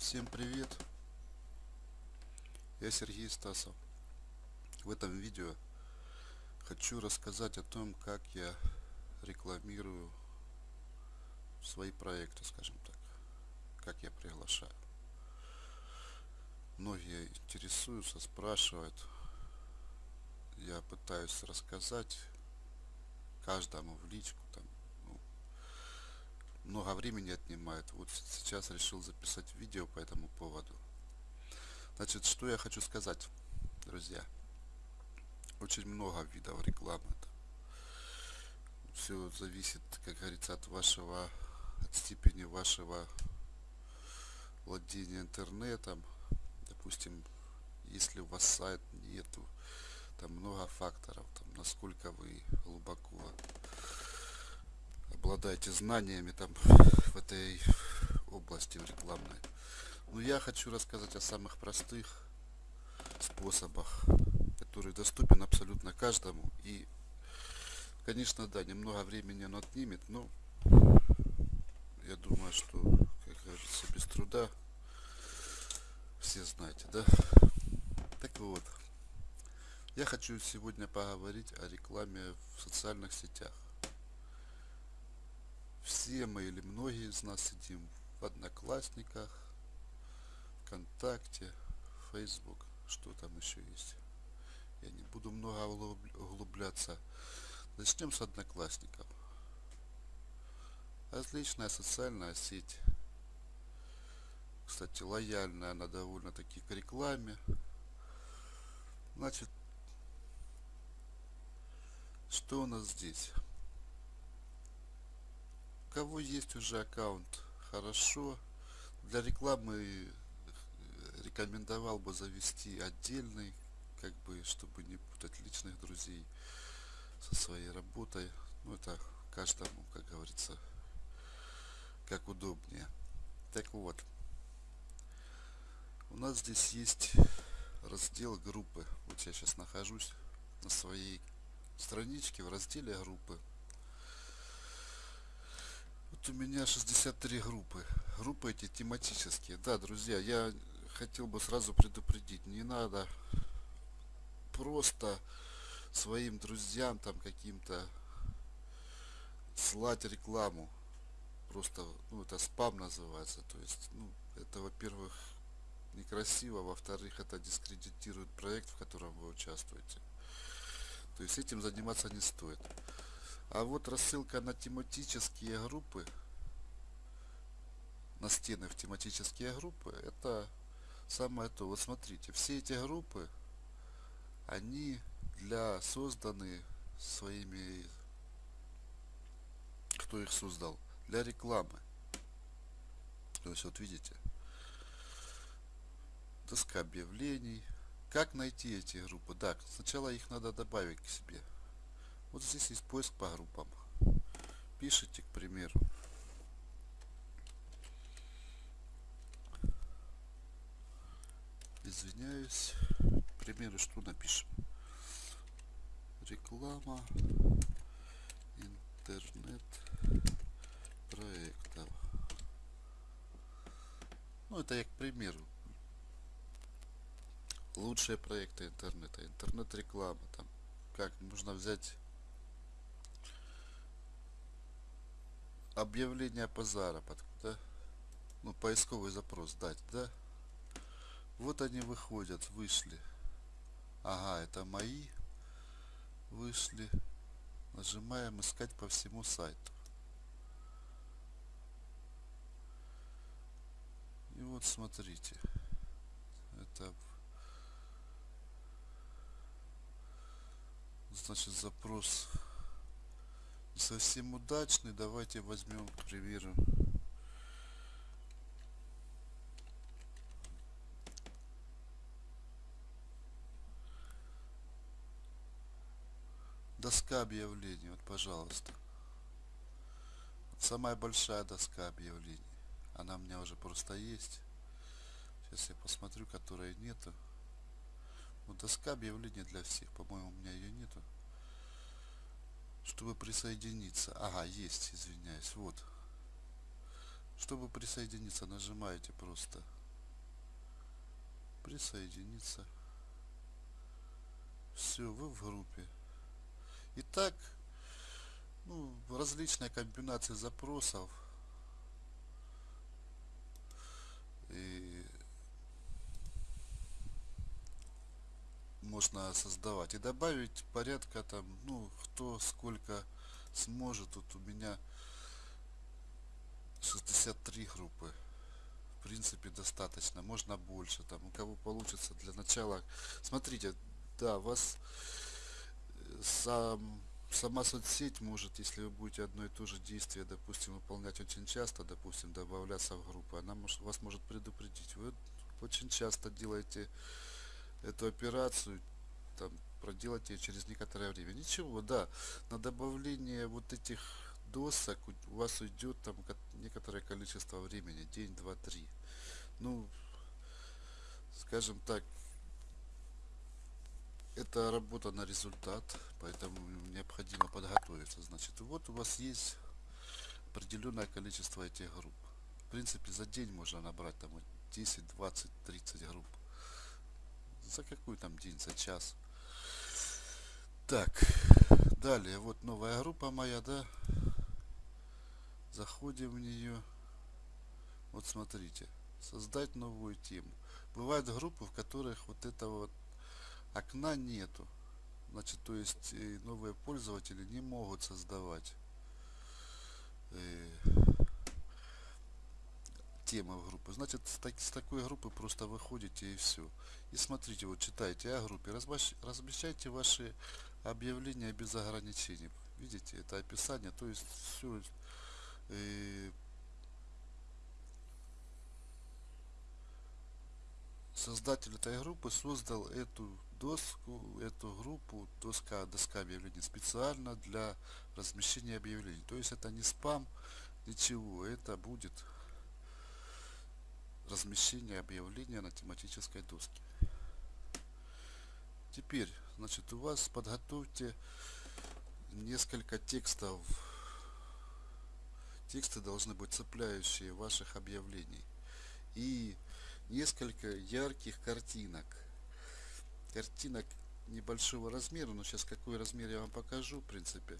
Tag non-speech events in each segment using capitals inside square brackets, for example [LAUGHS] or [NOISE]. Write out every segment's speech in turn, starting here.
Всем привет! Я Сергей Стасов. В этом видео хочу рассказать о том, как я рекламирую свои проекты, скажем так. Как я приглашаю. Многие интересуются, спрашивают. Я пытаюсь рассказать каждому в личку много времени отнимает. Вот сейчас решил записать видео по этому поводу. Значит, что я хочу сказать, друзья. Очень много видов рекламы. Все зависит, как говорится, от вашего, от степени вашего владения интернетом. Допустим, если у вас сайт нету, там много факторов, там, насколько вы глубоко обладаете знаниями там в этой области в рекламной. Но я хочу рассказать о самых простых способах, которые доступен абсолютно каждому. И, конечно, да, немного времени он отнимет, но я думаю, что, как говорится, без труда все знаете, да? Так вот, я хочу сегодня поговорить о рекламе в социальных сетях все мы или многие из нас сидим в Одноклассниках, ВКонтакте, Facebook, что там еще есть. Я не буду много углубляться. Начнем с Одноклассников. Отличная социальная сеть. Кстати, лояльная она довольно-таки к рекламе. Значит, что у нас здесь? Кого есть уже аккаунт, хорошо. Для рекламы рекомендовал бы завести отдельный, как бы, чтобы не путать личных друзей со своей работой. Ну, это каждому, как говорится, как удобнее. Так вот, у нас здесь есть раздел группы. Вот я сейчас нахожусь на своей страничке в разделе группы. Вот у меня 63 группы. Группы эти тематические. Да, друзья, я хотел бы сразу предупредить. Не надо просто своим друзьям там каким-то слать рекламу. Просто, ну, это спам называется. То есть, ну, это, во-первых, некрасиво, во-вторых, это дискредитирует проект, в котором вы участвуете. То есть этим заниматься не стоит. А вот рассылка на тематические группы, на стены в тематические группы, это самое то. Вот смотрите, все эти группы, они для созданы своими, кто их создал, для рекламы. То есть вот видите, доска объявлений. Как найти эти группы? Да, сначала их надо добавить к себе. Вот здесь есть поиск по группам. Пишите, к примеру. Извиняюсь. К примеру, что напишем? Реклама интернет проектов. Ну, это я к примеру. Лучшие проекты интернета, интернет-реклама, там, как нужно взять объявление по заработку, да? Ну, поисковый запрос дать, да? Вот они выходят, вышли. Ага, это мои вышли. Нажимаем искать по всему сайту. И вот смотрите. Это значит запрос совсем удачный. Давайте возьмем, к примеру, доска объявлений. Вот, пожалуйста. Самая большая доска объявлений. Она у меня уже просто есть. Сейчас я посмотрю, которой нету. Вот доска объявлений для всех. По-моему, у меня ее нету чтобы присоединиться. Ага, есть, извиняюсь, вот. Чтобы присоединиться, нажимаете просто присоединиться. Все, вы в группе. Итак, ну, различные комбинации запросов. И можно создавать. И добавить порядка там, ну, кто сколько сможет. Тут у меня 63 группы. В принципе, достаточно. Можно больше. Там, у кого получится для начала. Смотрите, да, вас э, сам сама соцсеть может, если вы будете одно и то же действие, допустим, выполнять очень часто, допустим, добавляться в группу, она может, вас может предупредить. Вы очень часто делаете эту операцию, там, проделать ее через некоторое время. Ничего, да, на добавление вот этих досок у вас уйдет там некоторое количество времени, день, два, три. Ну, скажем так, это работа на результат, поэтому необходимо подготовиться. Значит, вот у вас есть определенное количество этих групп. В принципе, за день можно набрать там 10, 20, 30 групп. За какой там день, за час. Так, далее, вот новая группа моя, да. Заходим в нее. Вот смотрите, создать новую тему. Бывают группы, в которых вот это вот окна нету. Значит, то есть э, новые пользователи не могут создавать темы в группы. Значит, с, так, с такой группы просто выходите и все. И смотрите, вот читайте о группе, размещайте ваши объявления без ограничений. Видите, это описание, то есть все э, создатель этой группы создал эту доску, эту группу, доска, доска объявлений специально для размещения объявлений. То есть это не спам, ничего, это будет размещение объявления на тематической доске. Теперь, значит, у вас подготовьте несколько текстов. Тексты должны быть цепляющие ваших объявлений. И несколько ярких картинок картинок небольшого размера, но сейчас какой размер я вам покажу, в принципе.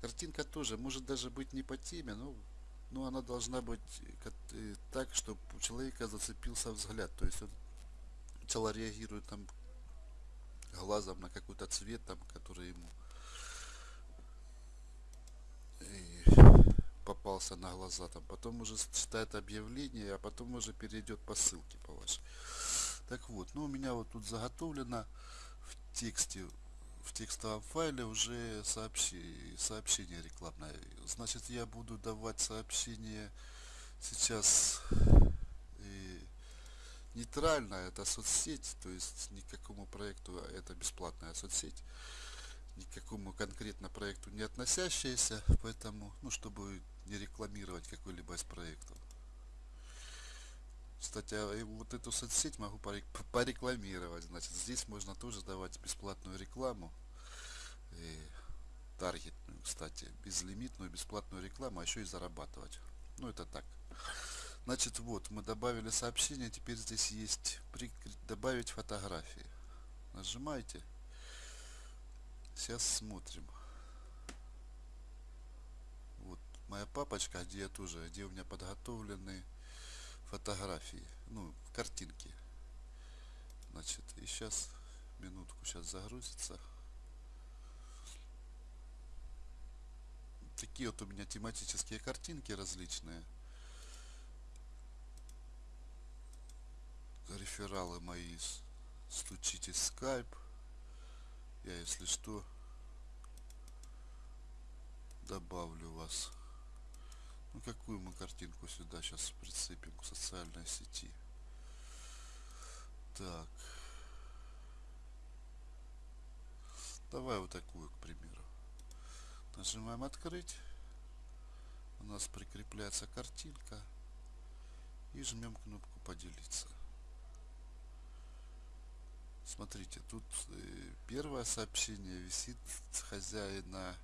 Картинка тоже может даже быть не по теме, но, но она должна быть э, так, чтобы у человека зацепился взгляд. То есть он сначала реагирует там глазом на какой-то цвет, там, который ему попался на глаза, там, потом уже читает объявление, а потом уже перейдет по ссылке по вашей. Так вот, ну у меня вот тут заготовлено в тексте, в текстовом файле уже сообщение, сообщение рекламное. Значит, я буду давать сообщение сейчас нейтрально, это соцсеть, то есть никакому проекту, а это бесплатная соцсеть, никакому конкретно проекту не относящаяся, поэтому, ну, чтобы не рекламировать какой-либо из проектов. Кстати, а вот эту соцсеть могу порекламировать. Значит, здесь можно тоже давать бесплатную рекламу. Таргетную, кстати, безлимитную бесплатную рекламу, а еще и зарабатывать. Ну, это так. Значит, вот, мы добавили сообщение, теперь здесь есть добавить фотографии. Нажимаете. Сейчас смотрим. Вот моя папочка, где я тоже, где у меня подготовлены фотографии, ну, картинки. Значит, и сейчас, минутку, сейчас загрузится. Такие вот у меня тематические картинки различные. Рефералы мои, стучите скайп. Я, если что, добавлю вас. Ну какую мы картинку сюда сейчас прицепим к социальной сети? Так. Давай вот такую, к примеру. Нажимаем открыть. У нас прикрепляется картинка. И жмем кнопку поделиться. Смотрите, тут э, первое сообщение висит хозяина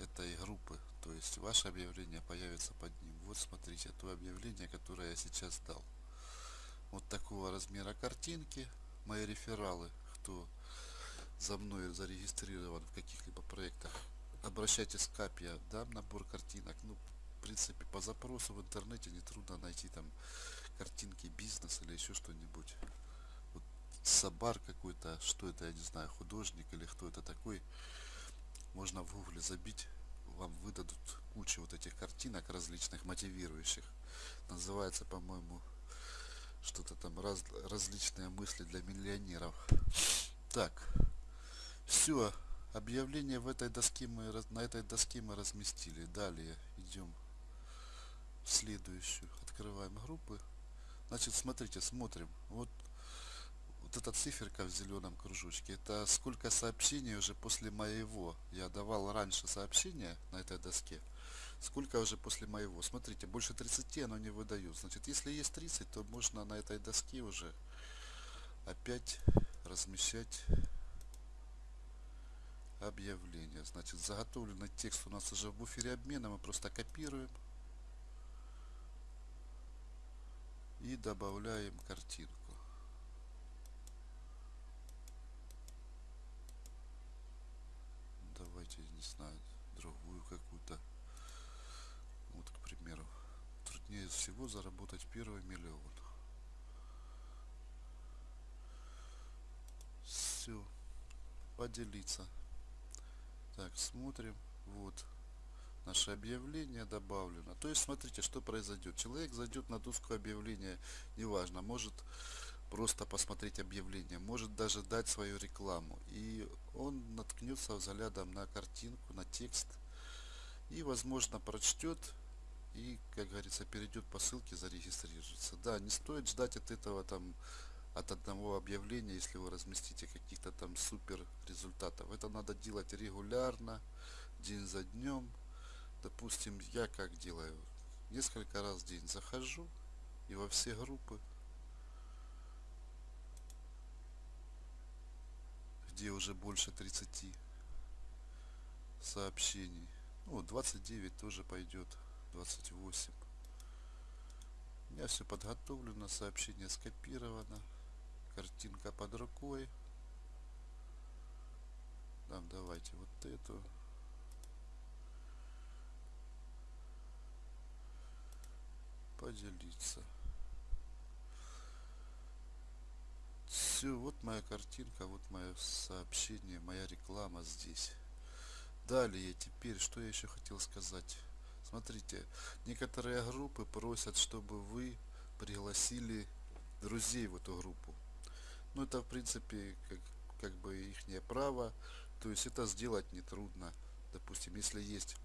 этой группы. То есть ваше объявление появится под ним. Вот смотрите, то объявление, которое я сейчас дал. вот такого размера картинки. Мои рефералы, кто за мной зарегистрирован в каких-либо проектах, обращайтесь к КАП, дам набор картинок. Ну, в принципе, по запросу в интернете нетрудно найти там картинки бизнес или еще что-нибудь. Вот Сабар какой-то, что это, я не знаю, художник или кто это такой. Можно в гугле забить, вам выдадут кучу вот этих картинок различных, мотивирующих. Называется, по-моему, что-то там раз, различные мысли для миллионеров. Так, все, объявление в этой доске мы на этой доске мы разместили. Далее идем в следующую, открываем группы. Значит, смотрите, смотрим. Вот вот эта циферка в зеленом кружочке, это сколько сообщений уже после моего. Я давал раньше сообщения на этой доске. Сколько уже после моего. Смотрите, больше 30 оно не выдает. Значит, если есть 30, то можно на этой доске уже опять размещать объявление. Значит, заготовленный текст у нас уже в буфере обмена. Мы просто копируем и добавляем картинку. Давайте, не знаю, другую какую-то. Вот, к примеру, труднее всего заработать первый миллион. Все. Поделиться. Так, смотрим. Вот. Наше объявление добавлено. То есть, смотрите, что произойдет. Человек зайдет на доску объявления, неважно, может просто посмотреть объявление, может даже дать свою рекламу. И он наткнется взглядом на картинку, на текст и, возможно, прочтет и, как говорится, перейдет по ссылке, зарегистрируется. Да, не стоит ждать от этого там от одного объявления, если вы разместите каких-то там супер результатов. Это надо делать регулярно, день за днем. Допустим, я как делаю? Несколько раз в день захожу и во все группы, где уже больше 30 сообщений. Ну, 29 тоже пойдет, 28. У меня все подготовлено, сообщение скопировано, картинка под рукой. Там давайте вот эту. Поделиться. Все, вот моя картинка, вот мое сообщение, моя реклама здесь. Далее, теперь, что я еще хотел сказать. Смотрите, некоторые группы просят, чтобы вы пригласили друзей в эту группу. Ну, это, в принципе, как, как бы их право. То есть, это сделать нетрудно. Допустим, если есть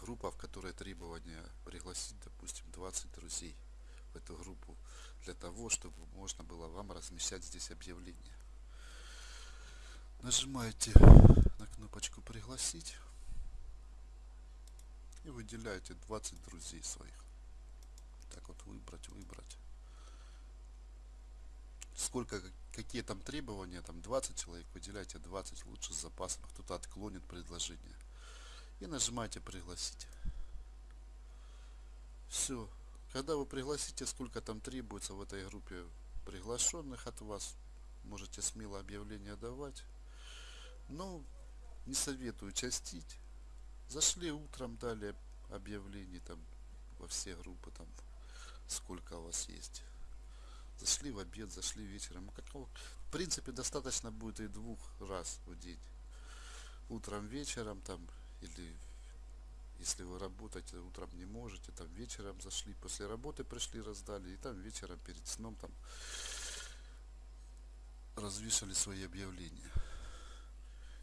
группа, в которой требования пригласить, допустим, 20 друзей в эту группу, для того, чтобы можно было вам размещать здесь объявление. Нажимаете на кнопочку пригласить и выделяете 20 друзей своих. Так вот выбрать, выбрать. Сколько, какие там требования, там 20 человек, выделяйте 20 лучше с запасом, кто-то отклонит предложение. И нажимаете пригласить. Все. Когда вы пригласите, сколько там требуется в этой группе приглашенных от вас, можете смело объявление давать. Но не советую частить. Зашли утром, дали объявление там во все группы, там сколько у вас есть. Зашли в обед, зашли вечером. Какого? В принципе, достаточно будет и двух раз в день. Утром, вечером там или если вы работаете утром не можете, там вечером зашли, после работы пришли, раздали, и там вечером перед сном там развешали свои объявления.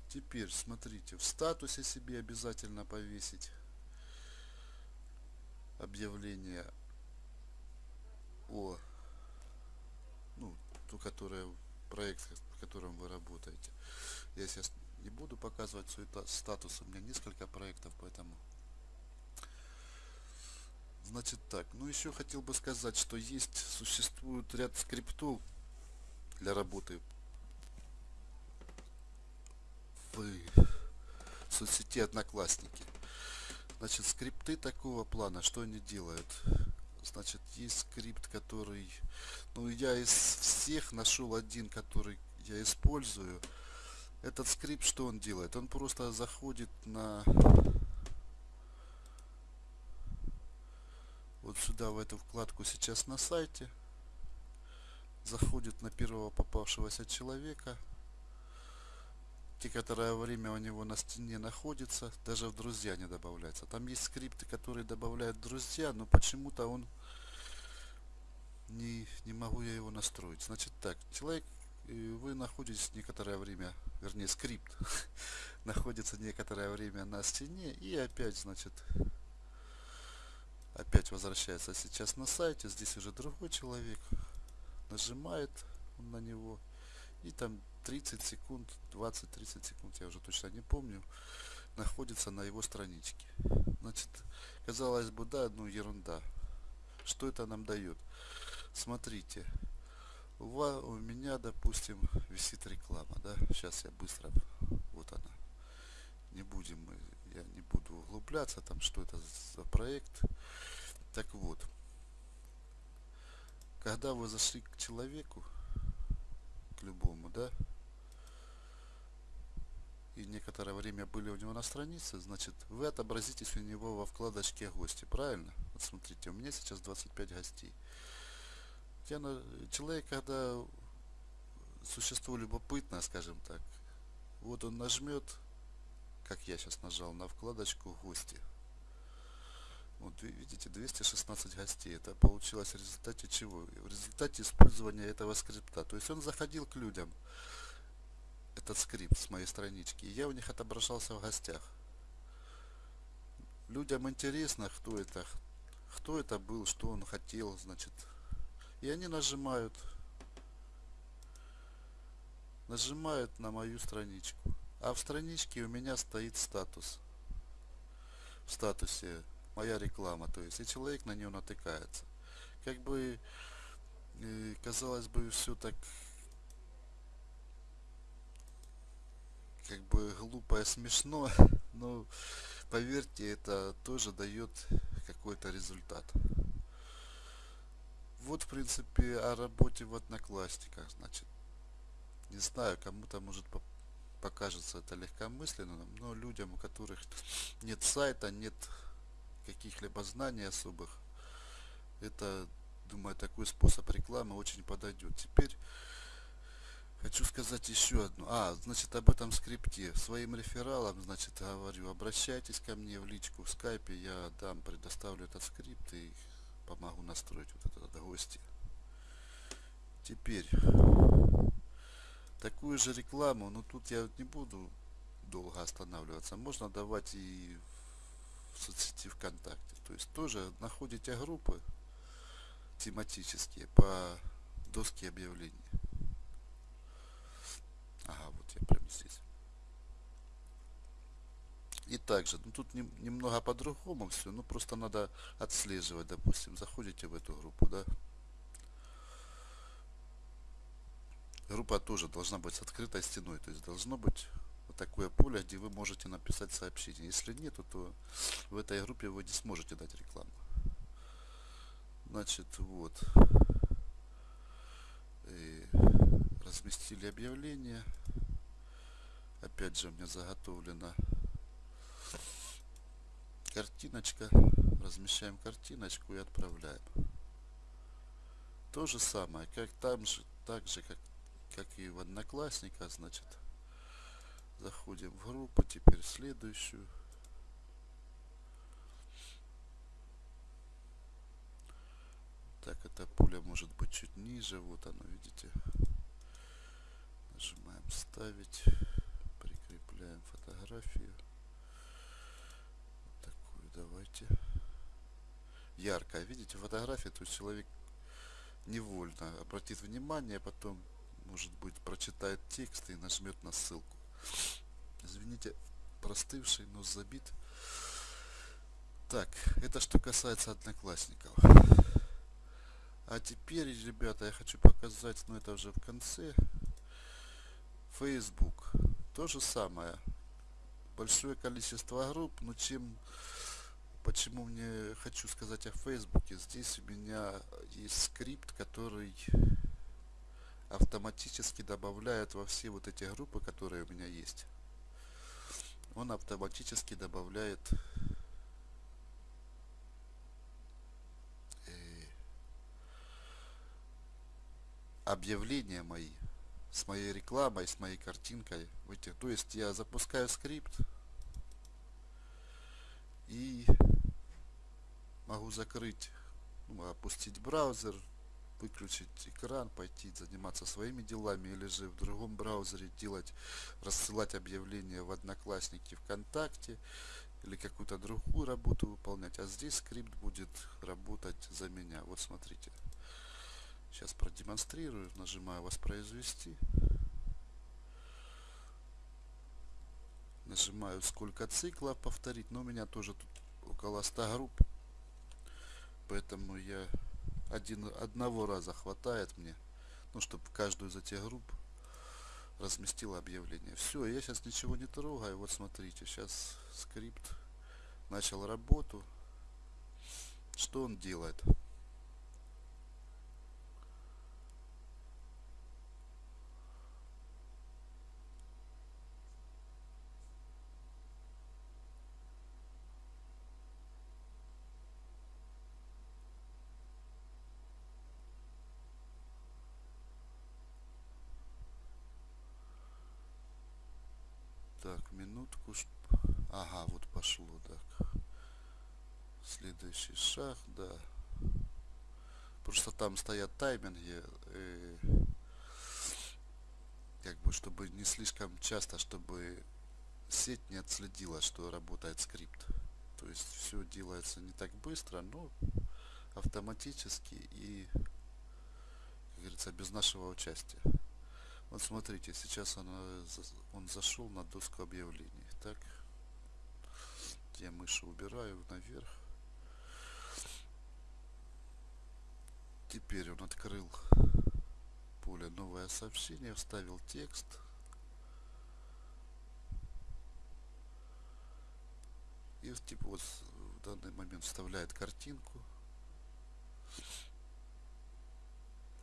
Теперь смотрите, в статусе себе обязательно повесить объявление о ту, которая проект, в котором вы работаете. Я сейчас не буду показывать свой статус, у меня несколько проектов, поэтому Значит так, ну еще хотел бы сказать, что есть, существует ряд скриптов для работы в соцсети Одноклассники. Значит, скрипты такого плана, что они делают? Значит, есть скрипт, который, ну, я из всех нашел один, который я использую. Этот скрипт, что он делает? Он просто заходит на вот сюда, в эту вкладку сейчас на сайте, заходит на первого попавшегося человека, некоторое время у него на стене находится, даже в друзья не добавляется. Там есть скрипты, которые добавляют друзья, но почему-то он не, не могу я его настроить. Значит так, человек, вы находитесь некоторое время, вернее скрипт, [LAUGHS] находится некоторое время на стене и опять, значит, опять возвращается сейчас на сайте, здесь уже другой человек, нажимает на него и там 30 секунд, 20-30 секунд, я уже точно не помню, находится на его страничке. Значит, казалось бы, да, ну ерунда. Что это нам дает? Смотрите, у, вас, у меня, допустим, висит реклама, да, сейчас я быстро, вот она, не будем, я не буду углубляться, там, что это за проект. Так вот, когда вы зашли к человеку, любому, да, и некоторое время были у него на странице, значит, вы отобразитесь у него во вкладочке гости, правильно? Вот смотрите, у меня сейчас 25 гостей. Я. Человек, когда существо любопытное, скажем так, вот он нажмет, как я сейчас нажал, на вкладочку гости. Вот видите, 216 гостей. Это получилось в результате чего? В результате использования этого скрипта. То есть он заходил к людям, этот скрипт с моей странички, и я у них отображался в гостях. Людям интересно, кто это, кто это был, что он хотел, значит. И они нажимают, нажимают на мою страничку. А в страничке у меня стоит статус. В статусе моя реклама, то есть и человек на нее натыкается. Как бы э, казалось бы все так как бы глупо и смешно, [LAUGHS] но поверьте, это тоже дает какой-то результат. Вот в принципе о работе в Одноклассниках, значит. Не знаю, кому-то может покажется это легкомысленным, но людям, у которых [LAUGHS] нет сайта, нет каких-либо знаний особых, это, думаю, такой способ рекламы очень подойдет. Теперь хочу сказать еще одну. А, значит, об этом скрипте. Своим рефералам, значит, говорю, обращайтесь ко мне в личку в скайпе, я дам, предоставлю этот скрипт и помогу настроить вот этот гости. Теперь такую же рекламу, но тут я не буду долго останавливаться. Можно давать и в соцсети ВКонтакте. То есть тоже находите группы тематические по доске объявлений. Ага, вот я прямо здесь. И также, ну тут не, немного по-другому все, ну просто надо отслеживать, допустим, заходите в эту группу, да. Группа тоже должна быть с открытой стеной, то есть должно быть такое поле, где вы можете написать сообщение. Если нет, то в этой группе вы не сможете дать рекламу. Значит, вот. И разместили объявление. Опять же, у меня заготовлена картиночка. Размещаем картиночку и отправляем. То же самое, как там же, так же, как, как и в Одноклассниках, значит, Заходим в группу, теперь следующую. Так, это поле может быть чуть ниже. Вот оно, видите. Нажимаем ставить. Прикрепляем фотографию. Вот такую давайте. Яркая. Видите, фотография, то есть человек невольно обратит внимание, потом, может быть, прочитает текст и нажмет на ссылку. Извините, простывший, но забит. Так, это что касается одноклассников. А теперь, ребята, я хочу показать, но это уже в конце. Facebook. То же самое. Большое количество групп, но чем почему мне хочу сказать о Фейсбуке. Здесь у меня есть скрипт, который автоматически добавляет во все вот эти группы, которые у меня есть. Он автоматически добавляет э, объявления мои с моей рекламой, с моей картинкой в этих. То есть я запускаю скрипт и могу закрыть, ну, опустить браузер, выключить экран, пойти заниматься своими делами или же в другом браузере делать, рассылать объявления в Одноклассники ВКонтакте или какую-то другую работу выполнять. А здесь скрипт будет работать за меня. Вот смотрите. Сейчас продемонстрирую. Нажимаю воспроизвести. Нажимаю сколько циклов повторить. Но у меня тоже тут около 100 групп. Поэтому я один, одного раза хватает мне, ну, чтобы каждую из этих групп разместил объявление. Все, я сейчас ничего не трогаю. Вот смотрите, сейчас скрипт начал работу. Что он делает? Так, минутку. Ага, вот пошло, так. Следующий шаг, да. Просто там стоят тайминги. Э, как бы, чтобы не слишком часто, чтобы сеть не отследила, что работает скрипт. То есть все делается не так быстро, но автоматически и, как говорится, без нашего участия. Вот смотрите, сейчас он, он зашел на доску объявлений. Так, я мыши убираю наверх. Теперь он открыл поле новое сообщение, вставил текст. И типа вот в данный момент вставляет картинку.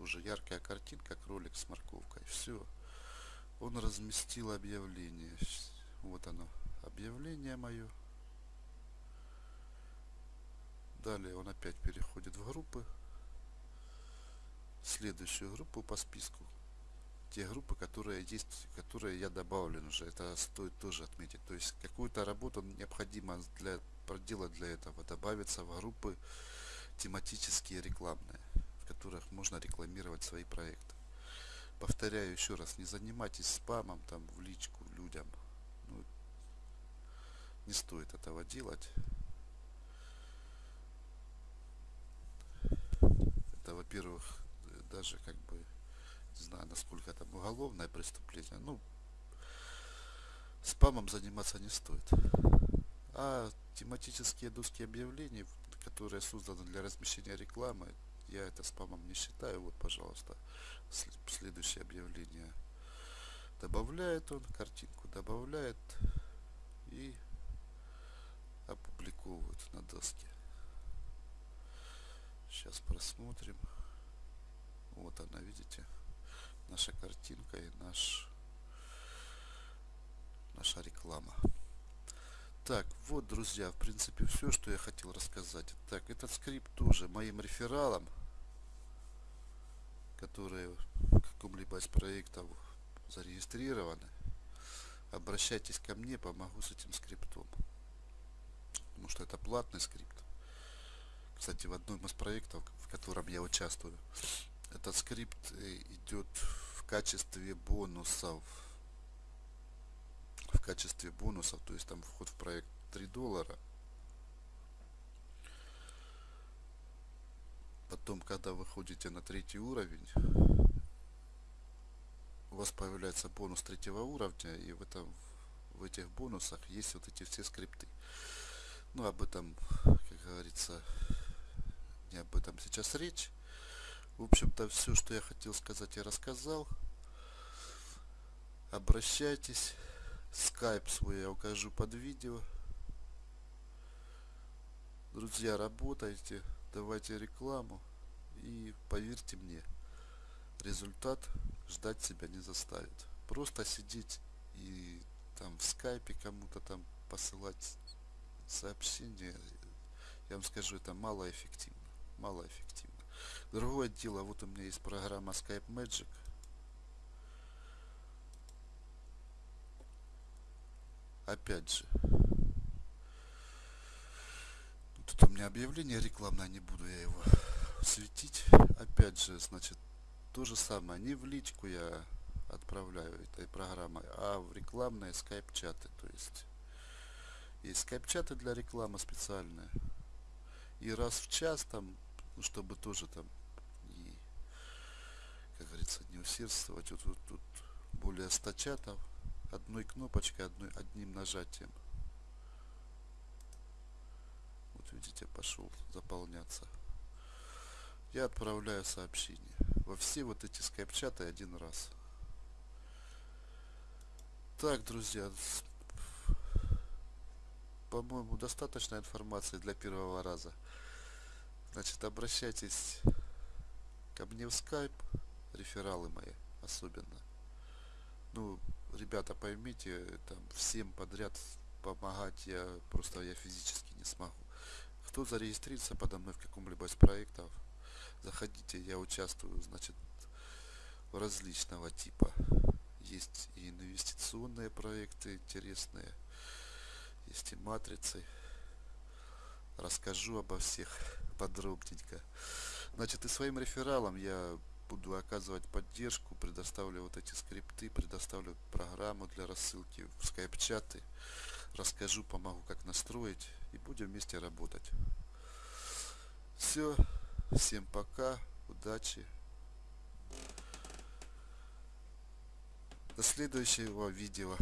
уже яркая картинка, кролик с морковкой. Все. Он разместил объявление. Вот оно, объявление мое. Далее он опять переходит в группы. Следующую группу по списку. Те группы, которые есть, которые я добавлен уже. Это стоит тоже отметить. То есть какую-то работу необходимо для проделать для этого. Добавиться в группы тематические рекламные которых можно рекламировать свои проекты. Повторяю еще раз, не занимайтесь спамом там в личку людям. Ну, не стоит этого делать. Это, во-первых, даже как бы, не знаю, насколько это уголовное преступление. Ну, спамом заниматься не стоит. А тематические доски объявлений, которые созданы для размещения рекламы, я это спамом не считаю. Вот, пожалуйста, следующее объявление. Добавляет он, картинку добавляет и опубликовывает на доске. Сейчас просмотрим. Вот она, видите, наша картинка и наш наша реклама. Так, вот, друзья, в принципе, все, что я хотел рассказать. Так, этот скрипт тоже моим рефералом, которые в каком-либо из проектов зарегистрированы, обращайтесь ко мне, помогу с этим скриптом. Потому что это платный скрипт. Кстати, в одном из проектов, в котором я участвую, этот скрипт э, идет в качестве бонусов в качестве бонусов, то есть там вход в проект 3 доллара. Потом, когда вы ходите на третий уровень, у вас появляется бонус третьего уровня, и в этом в этих бонусах есть вот эти все скрипты. Ну, об этом, как говорится, не об этом сейчас речь. В общем-то, все, что я хотел сказать, я рассказал. Обращайтесь скайп свой я укажу под видео Друзья, работайте, давайте рекламу и поверьте мне, результат ждать себя не заставит. Просто сидеть и там в скайпе кому-то там посылать сообщения, я вам скажу, это малоэффективно. Малоэффективно. Другое дело, вот у меня есть программа Skype Magic. Опять же, тут у меня объявление рекламное, не буду я его светить. Опять же, значит, то же самое, не в личку я отправляю этой программой, а в рекламные скайп-чаты. То есть есть скайп-чаты для рекламы специальные. И раз в час там, ну, чтобы тоже там и, как говорится, не усердствовать. Вот, вот тут более 100 чатов одной кнопочкой, одной, одним нажатием. Вот видите, пошел заполняться. Я отправляю сообщение во все вот эти скайп-чаты один раз. Так, друзья, по-моему, достаточно информации для первого раза. Значит, обращайтесь ко мне в скайп, рефералы мои особенно. Ну, ребята, поймите, там всем подряд помогать я просто я физически не смогу. Кто зарегистрировался подо мной в каком-либо из проектов, заходите, я участвую, значит, различного типа. Есть и инвестиционные проекты интересные, есть и матрицы. Расскажу обо всех подробненько. Значит, и своим рефералам я буду оказывать поддержку, предоставлю вот эти скрипты, предоставлю программу для рассылки в скайп-чаты, расскажу, помогу, как настроить и будем вместе работать. Все, всем пока, удачи. До следующего видео.